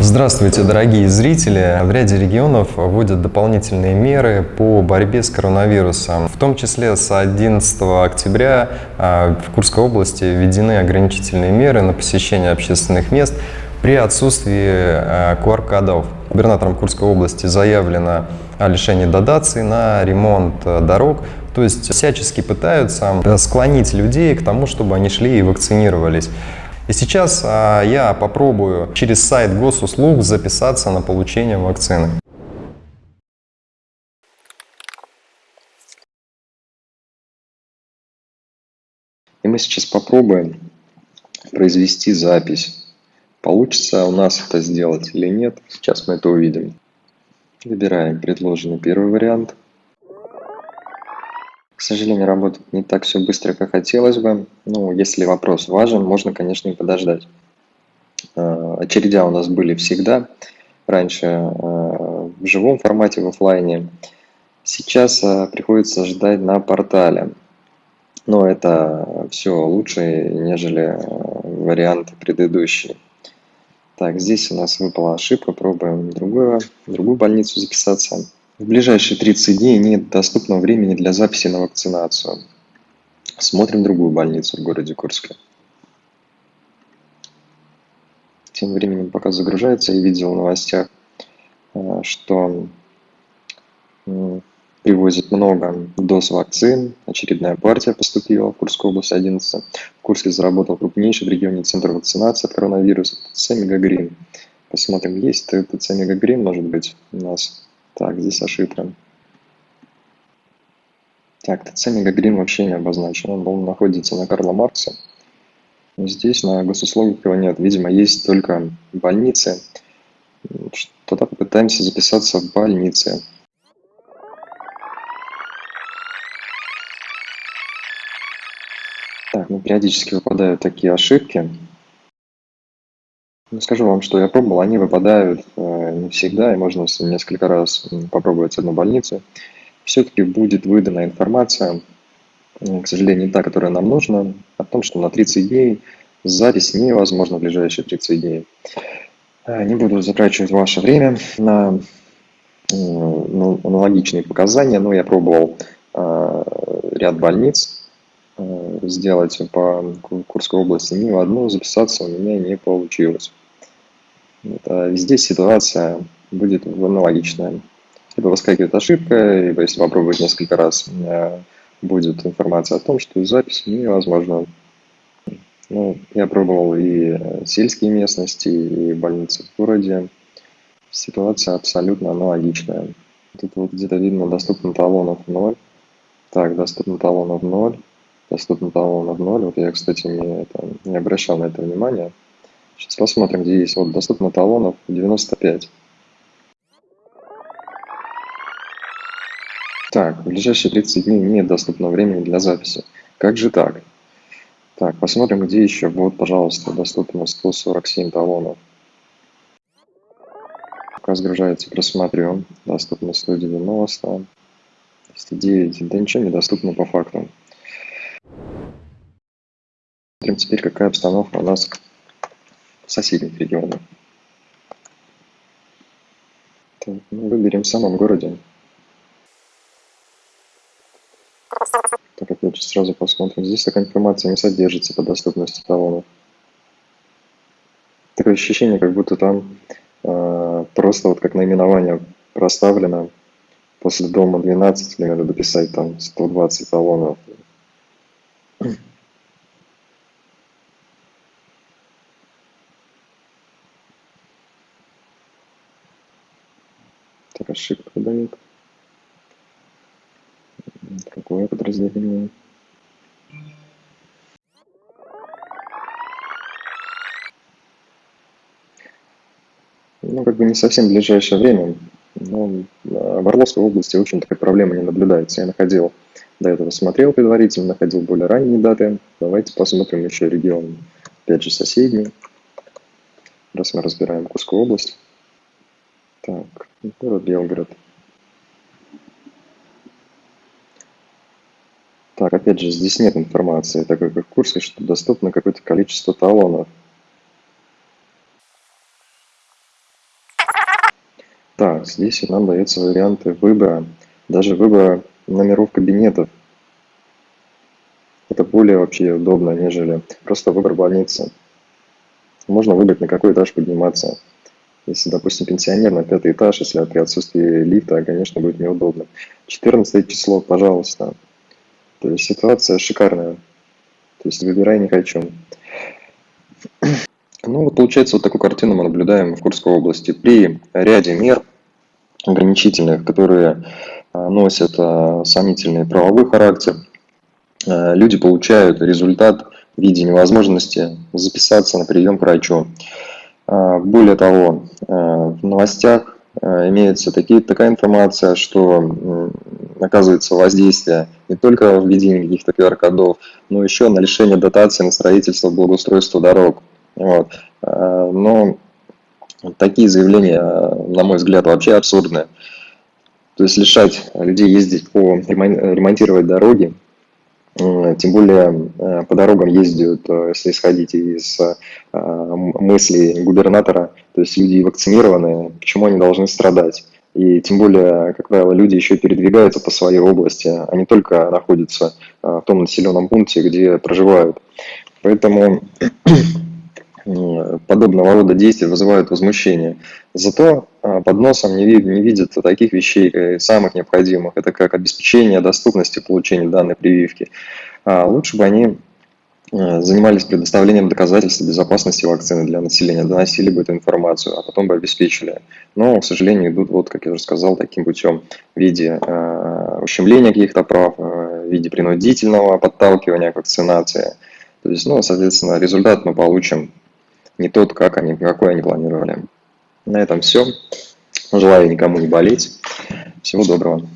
Здравствуйте, дорогие зрители! В ряде регионов вводят дополнительные меры по борьбе с коронавирусом. В том числе с 11 октября а, в Курской области введены ограничительные меры на посещение общественных мест при отсутствии QR-кодов. А, Губернатором Курской области заявлено о лишении дотаций на ремонт а, дорог. То есть всячески пытаются склонить людей к тому, чтобы они шли и вакцинировались. И сейчас а, я попробую через сайт госуслуг записаться на получение вакцины. И мы сейчас попробуем произвести запись. Получится у нас это сделать или нет, сейчас мы это увидим. Выбираем предложенный первый вариант – сожалению, работает не так все быстро, как хотелось бы. Ну, если вопрос важен, можно, конечно, и подождать. А, очередя у нас были всегда. Раньше а, в живом формате, в офлайне. Сейчас а, приходится ждать на портале. Но это все лучше, нежели вариант предыдущий. Так, здесь у нас выпала ошибка. Пробуем другую, другую больницу записаться. В ближайшие 30 дней нет доступного времени для записи на вакцинацию. Смотрим другую больницу в городе Курске. Тем временем, пока загружается, я видел в новостях, э, что привозят много доз вакцин. Очередная партия поступила в Курскую область 11. В Курске заработал крупнейший в регионе центр вакцинации от коронавируса ТЦ «Мегагрин». Посмотрим, есть ТЦ «Мегагрин», может быть, у нас так, здесь ошибка. Так, ТЦ Мегагрин вообще не обозначен. Он находится на Карла Маркса. Здесь на госуслугах его нет. Видимо, есть только больницы. Тогда попытаемся записаться в больнице. Так, ну периодически выпадают такие ошибки. Ну, скажу вам, что я пробовал, они выпадают э, не всегда, и можно несколько раз попробовать одну больницу. Все-таки будет выдана информация, к сожалению, не та, которая нам нужна, о том, что на 30 дней запись невозможна в ближайшие 30 дней. Э, не буду затрачивать ваше время на ну, аналогичные показания, но я пробовал э, ряд больниц сделать по Курской области, ни в одну записаться у меня не получилось. А везде ситуация будет аналогичная. Либо выскакивает ошибка, либо если попробовать несколько раз, будет информация о том, что запись невозможна. Ну, я пробовал и сельские местности, и больницы в городе. Ситуация абсолютно аналогичная. Тут вот где-то видно доступно талонов 0. Так, доступно талонов 0. Доступно талонов 0. Вот я, кстати, не, это, не обращал на это внимания. Сейчас посмотрим, где есть. Вот доступно талонов 95. Так, в ближайшие 30 дней нет доступного времени для записи. Как же так? Так, посмотрим, где еще. Вот, пожалуйста, доступно 147 талонов. Пока сгружается, просмотрю. Доступно 190, 109. Да ничего не доступно по факту. Смотрим теперь, какая обстановка у нас соседних регионов. Так, ну, выберем в самом городе. Так, опять же, сразу посмотрим. Здесь такая информация не содержится по доступности талонов. Такое ощущение, как будто там э, просто вот как наименование проставлено. После дома 12 мне надо дописать там 120 талонов. Так, ошибка дает. Какое подразделение? Ну, как бы не совсем в ближайшее время, но в Орловской области, в общем, такой проблемы не наблюдается. Я находил, до этого смотрел предварительно, находил более ранние даты. Давайте посмотрим еще регион, опять же, соседний, раз мы разбираем Курскую область. Так, город Белгород. Так, опять же, здесь нет информации, так как в курсе, что доступно какое-то количество талонов. Так, здесь нам даются варианты выбора, даже выбора номеров кабинетов. Это более вообще удобно, нежели просто выбор больницы. Можно выбрать, на какой этаж подниматься. Если, допустим, пенсионер на пятый этаж, если при отсутствии лифта, конечно, будет неудобно. 14 число, пожалуйста. То есть ситуация шикарная. То есть выбирай не хочу. Ну вот получается вот такую картину мы наблюдаем в Курской области. При ряде мер ограничительных, которые а, носят а, сомнительный правовой характер, а, люди получают результат в виде невозможности записаться на прием к врачу. Более того, в новостях имеется такие, такая информация, что оказывается воздействие не только в введении каких-то QR-кодов, но еще на лишение дотации на строительство, благоустройство дорог. Вот. Но такие заявления, на мой взгляд, вообще абсурдные. То есть лишать людей ездить по ремонтировать дороги, тем более э, по дорогам ездят, э, если исходить из э, мыслей губернатора, то есть люди вакцинированные, почему они должны страдать? И тем более, как правило, люди еще передвигаются по своей области, а не только находятся в том населенном пункте, где проживают. Поэтому подобного рода действия вызывают возмущение. Зато а, под носом не, не видят таких вещей, э, самых необходимых. Это как обеспечение доступности получения данной прививки. А лучше бы они э, занимались предоставлением доказательств безопасности вакцины для населения, доносили бы эту информацию, а потом бы обеспечили. Но, к сожалению, идут, вот, как я уже сказал, таким путем в виде э, ущемления каких-то прав, э, в виде принудительного подталкивания к вакцинации. То есть, ну, соответственно, результат мы получим не тот, как они, какой они планировали. На этом все. Желаю никому не болеть. Всего доброго.